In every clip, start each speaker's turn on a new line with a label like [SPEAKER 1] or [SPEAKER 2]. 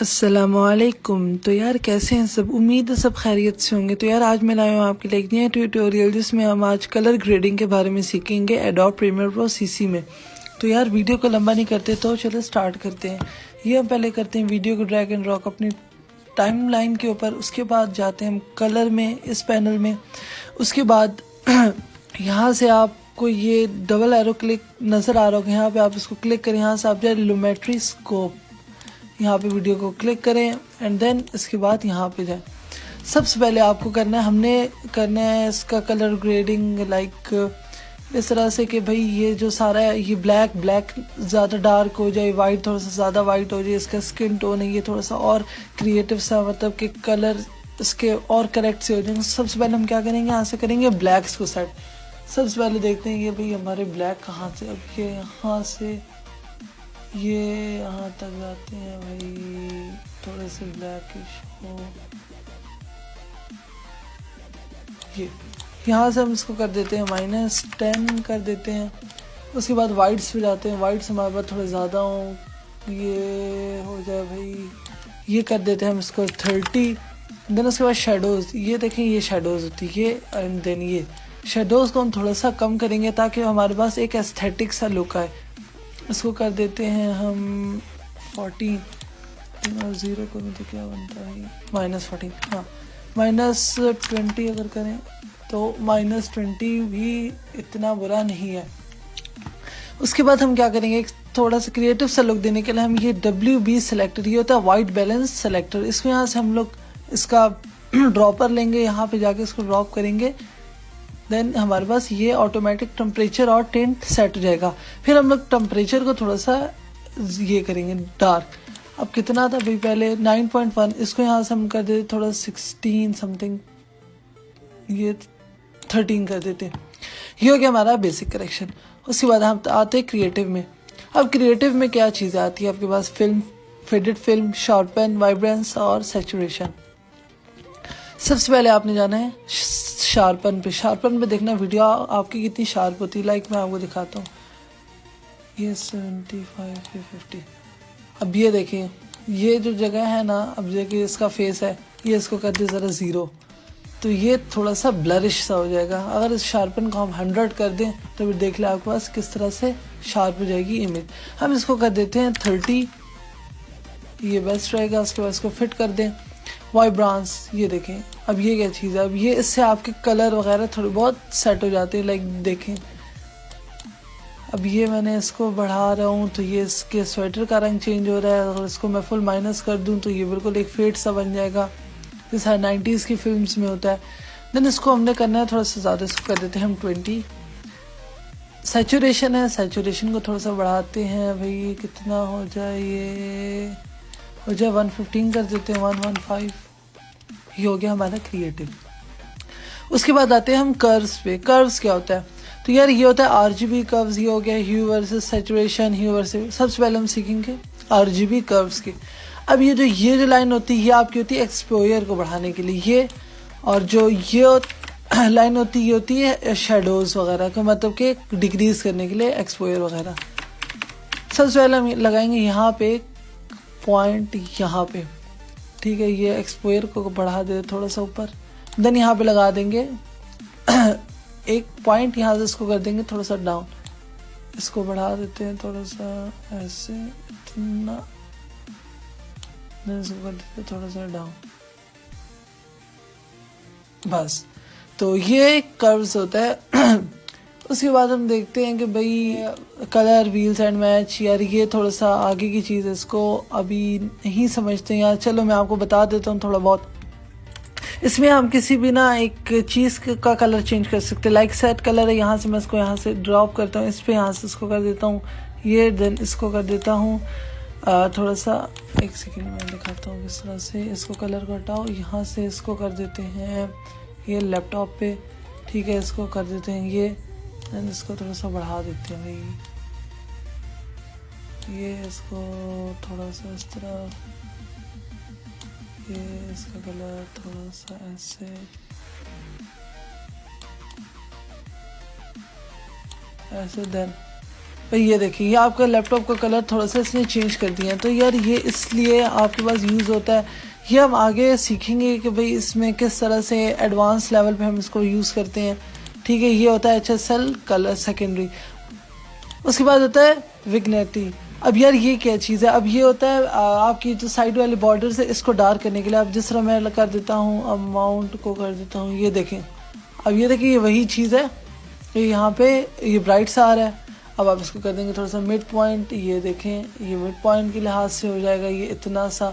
[SPEAKER 1] السلام علیکم۔ تو یار کیسے ہیں سب؟ امید ہے سب خیریت سے ہوں گے۔ تو یار آج میں لایا ہوں آپ کے لیے نیا ٹیوٹوریل جس میں ہم آج کلر گریڈنگ کے بارے میں سیکھیں گے ایڈاپ پریمیئر پرو سی سی میں۔ تو یار ویڈیو کو لمبا نہیں کرتے تو چلو سٹارٹ کرتے ہیں۔ یہ ہم پہلے کرتے ہیں ویڈیو کو ڈریگ اینڈ راک اپنی ٹائم لائن کے اوپر۔ اس کے بعد جاتے ہیں ہم کلر میں، اس پینل میں۔ اس کے بعد یہاں سے آپ کو یہ ڈبل ایرو کلک نظر آ رہا ہوگا۔ یہاں پہ آپ اس کو کلک کریں، یہاں سے آپ جائیں لومیٹری اسکوپ یہاں پہ ویڈیو کو کلک کریں اینڈ دین اس کے بعد یہاں پہ جائیں۔ سب سے پہلے آپ کو کرنا ہے، ہم نے کرنا ہے اس کا کلر گریڈنگ لائک اس طرح سے کہ بھائی یہ جو سارا ہے، یہ بلیک بلیک زیادہ ڈارک ہو جائے وائٹ تھوڑا سا زیادہ وائٹ ہو جائے، اس کا اسکن ٹون ہے، یہ تھوڑا سا اور کریٹو سا مطلب کہ کلر اس کے اور کریکٹ سے ہو جائیں۔ سب سے پہلے ہم کیا کریں گے؟ یہاں سے کریں گے بلیکس کو سیٹ سب سے پہلے دیکھتے ہیں یہ بھائی ہمارے بلیک کہاں سے، اب یہ یہاں سے؟ یہ یہاں تک جاتے ہیں بھائی، تھوڑے سے بلیکش ہو یہ، یہاں سے ہم اس کو کر دیتے ہیں مائنس ٹین کر دیتے ہیں۔ اس کے بعد وائٹس پہ جاتے ہیں۔ وائٹس ہمارے پاس تھوڑے زیادہ ہوں۔ یہ ہو جائے بھائی، یہ کر دیتے ہیں ہم اس کو تھرٹی دین اس کے بعد شیڈوز یہ دیکھیں، یہ شیڈوز ہوتی ہے۔ یہ اینڈ دین یہ شیڈوز کو ہم تھوڑا سا کم کریں گے تاکہ ہمارے پاس ایک ایستھیٹک سا لک آئے۔ اس کو کر دیتے ہیں ہم فورٹین اور زیرو کو بھی تو کیا بنتا ہے؟ مائنس فورٹین ہاں. مائنس ٹوینٹی اگر کریں تو مائنس ٹوینٹی بھی اتنا برا نہیں ہے۔ اس کے بعد ہم کیا کریں گے؟ ایک تھوڑا سا کریٹو سا لک دینے کے لیے ہم یہ ڈبلیو بی سلیکٹر یہ ہوتا ہے وائٹ بیلنس سلیکٹر اس میں یہاں سے ہم لوگ اس کا ڈراپر لیں گے۔ یہاں پہ جا کے اس کو ڈراپ کریں گے۔ دین ہمارے پاس یہ آٹومیٹک ٹمپریچر اور ٹینٹ سیٹ ہو جائے گا۔ پھر ہم لوگ ٹمپریچر کو تھوڑا سا یہ کریں گے ڈارک اب کتنا تھا بھائی پہلے؟ نائن پوائنٹ ون اس کو یہاں سے ہم کر دیتے، تھوڑا سکسٹین سم تھنگ یہ تھرٹین کر دیتے۔ یہ ہو گیا ہمارا بیسک کریکشن اس کے بعد ہم آتے کریٹو میں۔ اب کریٹو میں کیا چیزیں آتی ہے آپ کے پاس film faded film sharpen vibrance اور سیچوریشن سب سے پہلے آپ نے جانا ہے شارپن پہ۔ شارپن پہ دیکھنا ویڈیو آپ کی کتنی شارپ ہوتی ہے۔ لائک میں آپ کو دکھاتا ہوں۔ یہ سیونٹی فائیو ففٹی۔ اب یہ دیکھیں۔ یہ جو جگہ ہے نا، اب دیکھیں اس کا فیس ہے، یہ اس کو کر دیں ذرا زیرو تو یہ تھوڑا سا بلرش سا ہو جائے گا۔ اگر اس شارپن کو ہم ہنڈریڈ کر دیں، تو پھر دیکھ لیں آپ کے پاس کس طرح سے شارپ ہو جائے گی امیج ہم اس کو کر دیتے ہیں تھرٹی یہ بیسٹ رہے گا۔ اس کے بعد اس کو فٹ کر دیں۔ وائی برانس یہ دیکھیں۔ اب یہ کیا چیز ہے؟ اب یہ اس سے آپ کے کلر وغیرہ تھوڑے بہت سیٹ ہو جاتے ہیں لائک دیکھیں۔ اب یہ میں نے اس کو بڑھا رہا ہوں تو یہ اس کے سویٹر کا رنگ چینج ہو رہا ہے۔ اگر اس کو میں فل مائنس کر دوں تو یہ بالکل ایک فیٹ سا بن جائے گا۔ جیسا نائنٹیز کی فلمس میں ہوتا ہے۔ دین اس کو ہم نے کرنا ہے تھوڑا سا زیادہ، اس کو کر دیتے ہیں ہم ٹوینٹی سیچوریشن ہے سیچوریشن کو تھوڑا سا بڑھاتے ہیں۔ بھائی کتنا ہو جائے؟ یہ ہو جائے ون ففٹین کر دیتے ہیں ون ون فائیو یہ ہو گیا ہمارا کریٹو اس کے بعد آتے ہیں ہم کروز پہ۔ کروز کیا ہوتا ہے؟ تو یار یہ ہوتا ہے آر جی بی کروز یہ ہو گیا hue versus saturation hue versus سب سے پہلے ہم سیکھیں گے آر جی بی کروز کی اب یہ جو یہ جو لائن ہوتی ہے، یہ آپ کی ہوتی ہے ایکسپوئر کو بڑھانے کے لیے۔ یہ اور جو یہ لائن ہوتی ہے، یہ ہوتی ہے شیڈوز وغیرہ کو مطلب کہ ڈگریز کرنے کے لیے ایکسپوئر وغیرہ۔ سب سے پہلے ہم لگائیں گے یہاں پہ ایک پوائنٹ یہاں پہ۔ ٹھیک ہے، یہ ایکسپوئر کو بڑھا دے، تھوڑا سا اوپر۔ دین یہاں پہ لگا دیں گے۔ ایک پوائنٹ یہاں سے اس کو کر دیں گے، تھوڑا سا ڈاؤن اس کو بڑھا دیتے ہیں، تھوڑا سا ایسے، اتنا۔ اس کو کر دیتے تھوڑا سا ڈاؤن بس۔ تو یہ کروز ہوتا ہے۔ اس کے بعد ہم دیکھتے ہیں کہ بھائی کلر ویلز اینڈ میچ یار یہ تھوڑا سا آگے کی چیز ہے، اس کو ابھی نہیں سمجھتے ہیں۔ یار چلو میں آپ کو بتا دیتا ہوں تھوڑا بہت۔ اس میں ہم کسی بھی نا ایک چیز کا کلر چینج کر سکتے لائک سیٹ کلر ہے، یہاں سے میں اس کو یہاں سے ڈراپ کرتا ہوں۔ اس پہ یہاں سے اس کو کر دیتا ہوں۔ یہ دین اس کو کر دیتا ہوں۔ تھوڑا سا ایک سیکنڈ میں دکھاتا ہوں کس طرح سے اس کو کلر کو ہٹاؤ۔ یہاں سے اس کو کر دیتے ہیں یہ لیپ ٹاپ پہ۔ ٹھیک ہے، اس کو کر دیتے ہیں یہ۔ اس کو تھوڑا سا بڑھا دیتے ہیں بھائی یہ اس کو تھوڑا سا اس طرح۔ یہ اس کا کلر تھوڑا سا ایسے۔ ایسے دین۔ بھائی یہ دیکھیں، یہ آپ کا لیپ ٹاپ کا کلر تھوڑا سا اس نے چینج کر دیا۔ ہے تو یار یہ اس لیے آپ کے پاس یوز ہوتا ہے۔ یہ ہم آگے سیکھیں گے کہ بھائی اس میں کس طرح سے ایڈوانس لیول پہ ہم اس کو یوز کرتے ہیں۔ ٹھیک ہے، یہ ہوتا ہے H S L colour secondary اس کے بعد ہوتا ہے وگنیٹی اب یار یہ کیا چیز ہے؟ اب یہ ہوتا ہے آپ کی جو سائڈ والے بارڈر ہے، اس کو ڈارک کرنے کے لیے اب جس طرح میں کر دیتا ہوں اماؤنٹ کو کر دیتا ہوں، یہ دیکھیں۔ اب یہ دیکھیں، یہ وہی چیز ہے۔ یہاں پہ، یہ برائٹ سا آ رہا ہے۔ اب آپ اس کو کر دیں گے تھوڑا سا مڈ پوائنٹ یہ دیکھیں۔ یہ مڈ پوائنٹ کے لحاظ سے ہو جائے گا، یہ اتنا سا۔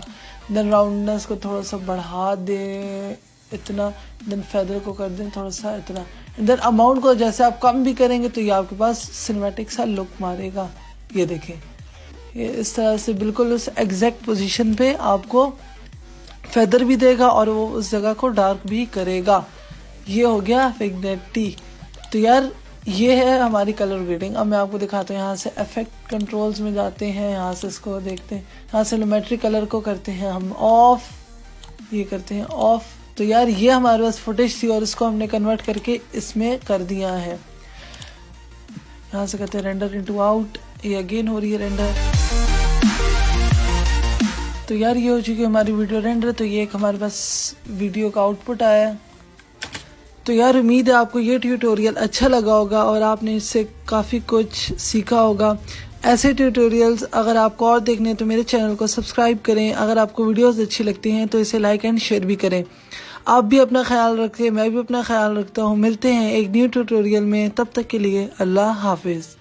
[SPEAKER 1] دین راؤنڈنس کو تھوڑا سا بڑھا دیں۔ اتنا دین فیدر کو کر دیں، تھوڑا سا اتنا۔ دین اماؤنٹ کو جیسے آپ کم بھی کریں گے تو یہ آپ کے پاس سنیمیٹک سا لک مارے گا۔ یہ دیکھیں۔ یہ اس طرح سے بالکل اس ایگزیکٹ پوزیشن پہ آپ کو فیدر بھی دے گا اور وہ اس جگہ کو ڈارک بھی کرے گا۔ یہ ہو گیا فیگنیٹی تو یار، یہ ہے ہماری کلر گریڈنگ اب میں آپ کو دکھاتا ہوں، یہاں سے افیکٹ کنٹرولز میں جاتے ہیں، یہاں سے اس کو دیکھتے ہیں۔ یہاں سے لومیٹری کلر کو کرتے ہیں ہم آف یہ کرتے ہیں آف تو یار یہ ہمارے پاس فوٹیج تھی اور اس کو ہم نے کنورٹ کر کے اس میں کر دیا ہے۔ یہاں سے کہتے ہیں رینڈر انٹو آؤٹ یہ اگین ہو رہی ہے رینڈر تو یار یہ ہو چکی ہماری ویڈیو رینڈر تو یہ ایک ہمارے پاس ویڈیو کا آؤٹ پٹ آیا۔ تو یار امید ہے آپ کو یہ ٹیوٹوریل اچھا لگا ہوگا اور آپ نے اس سے کافی کچھ سیکھا ہوگا۔ ایسے ٹیوٹوریلز اگر آپ کو اور دیکھنے تو میرے چینل کو سبسکرائب کریں۔ اگر آپ کو ویڈیوز اچھی لگتی ہیں تو اسے لائک اینڈ شیئر بھی کریں۔ آپ بھی اپنا خیال رکھیں میں بھی اپنا خیال رکھتا ہوں۔ ملتے ہیں ایک نیو ٹیوٹوریل میں، تب تک کے لیے اللہ حافظ۔